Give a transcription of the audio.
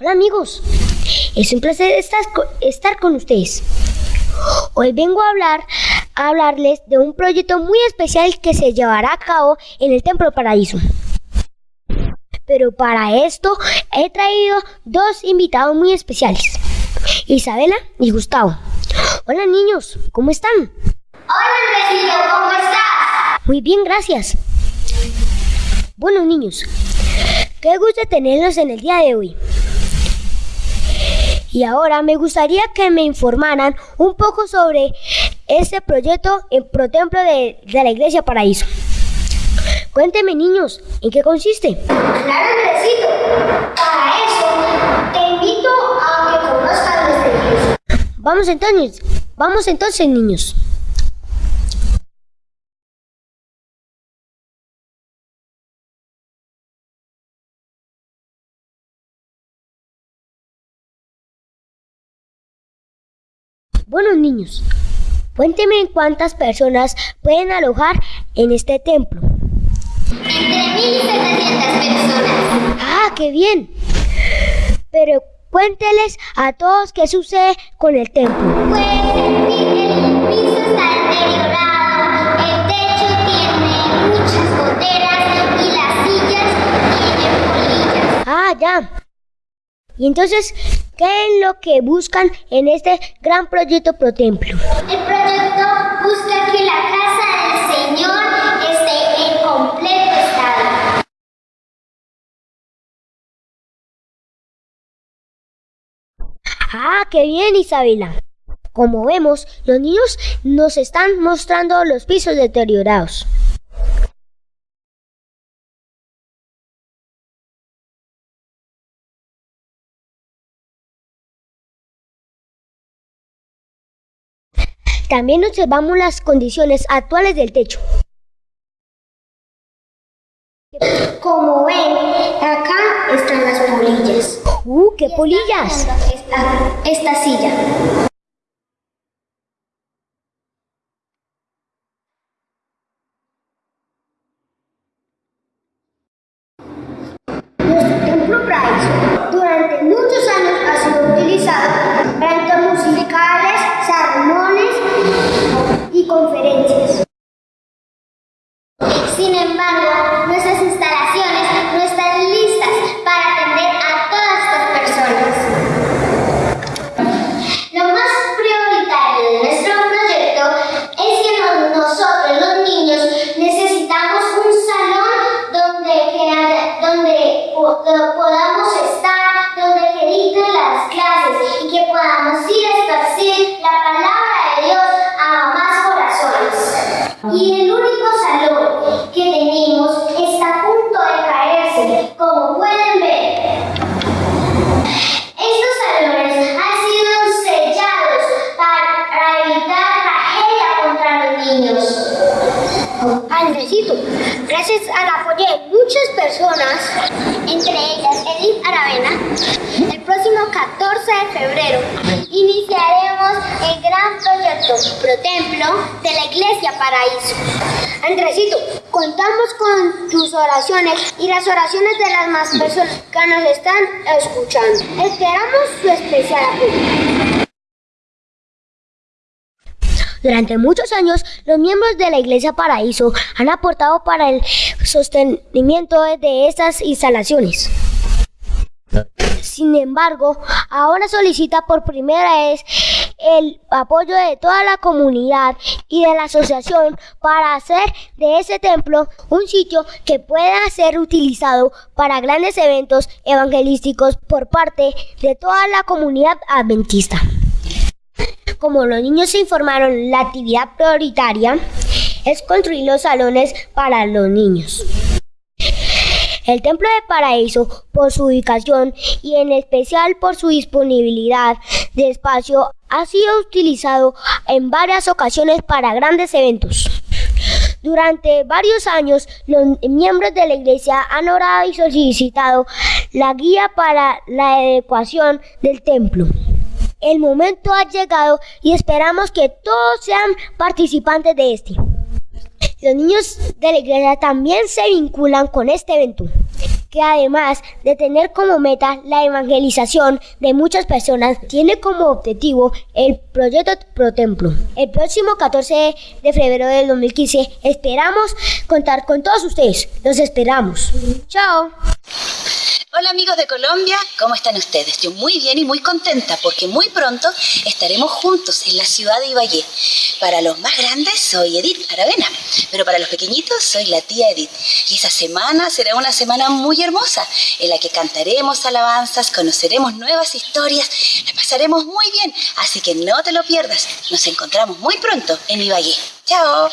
Hola amigos, es un placer estar, estar con ustedes. Hoy vengo a hablar a hablarles de un proyecto muy especial que se llevará a cabo en el Templo Paraíso. Pero para esto he traído dos invitados muy especiales, Isabela y Gustavo. Hola niños, ¿cómo están? Hola Andresito, ¿cómo estás? Muy bien, gracias. Bueno niños, qué gusto tenerlos en el día de hoy. Y ahora me gustaría que me informaran un poco sobre este proyecto en Protemplo de, de la Iglesia Paraíso. Cuénteme, niños, ¿en qué consiste? Claro, Andresito. Para eso, te invito a que conozcas nuestra iglesia. Vamos entonces, vamos entonces, niños. Bueno, niños, cuéntenme cuántas personas pueden alojar en este templo. Entre 1.700 personas. ¡Ah, qué bien! Pero cuénteles a todos qué sucede con el templo. Pues el piso está deteriorado, el techo tiene muchas goteras y las sillas tienen polillas. Ah, ya. Y entonces, ¿qué es lo que buscan en este gran proyecto Pro Templo? El proyecto busca que la casa del Señor esté en completo estado. Ah, qué bien, Isabela. Como vemos, los niños nos están mostrando los pisos deteriorados. También observamos las condiciones actuales del techo. Como ven, acá están las polillas. ¡Uh, qué polillas! Esta, esta silla. Nuestro templo Paraíso durante muchos podamos estar, donde que dicten las clases y que podamos ir a esparcir la palabra de Dios a más corazones. Y el único salón que tenemos está a punto de caerse, como pueden ver. Estos salones han sido sellados para evitar tragedia contra los niños. Andresito, gracias al apoyo de muchas personas, entre ellas Edith Aravena, el próximo 14 de febrero iniciaremos el gran proyecto Pro Templo de la Iglesia Paraíso. Andresito, contamos con tus oraciones y las oraciones de las más personas que nos están escuchando. Esperamos su especial apoyo. Durante muchos años, los miembros de la Iglesia Paraíso han aportado para el sostenimiento de estas instalaciones. Sin embargo, ahora solicita por primera vez el apoyo de toda la comunidad y de la asociación para hacer de ese templo un sitio que pueda ser utilizado para grandes eventos evangelísticos por parte de toda la comunidad adventista. Como los niños se informaron, la actividad prioritaria es construir los salones para los niños. El Templo de Paraíso, por su ubicación y en especial por su disponibilidad de espacio, ha sido utilizado en varias ocasiones para grandes eventos. Durante varios años, los miembros de la iglesia han orado y solicitado la guía para la adecuación del templo. El momento ha llegado y esperamos que todos sean participantes de este. Los niños de la iglesia también se vinculan con este evento. que además de tener como meta la evangelización de muchas personas, tiene como objetivo el proyecto Pro Templo. El próximo 14 de febrero del 2015 esperamos contar con todos ustedes. Los esperamos. Chao. Hola amigos de Colombia, ¿cómo están ustedes? Yo muy bien y muy contenta porque muy pronto estaremos juntos en la ciudad de Ibagué. Para los más grandes soy Edith Aravena, pero para los pequeñitos soy la tía Edith. Y esa semana será una semana muy hermosa en la que cantaremos alabanzas, conoceremos nuevas historias, la pasaremos muy bien, así que no te lo pierdas. Nos encontramos muy pronto en Ibagué. ¡Chao!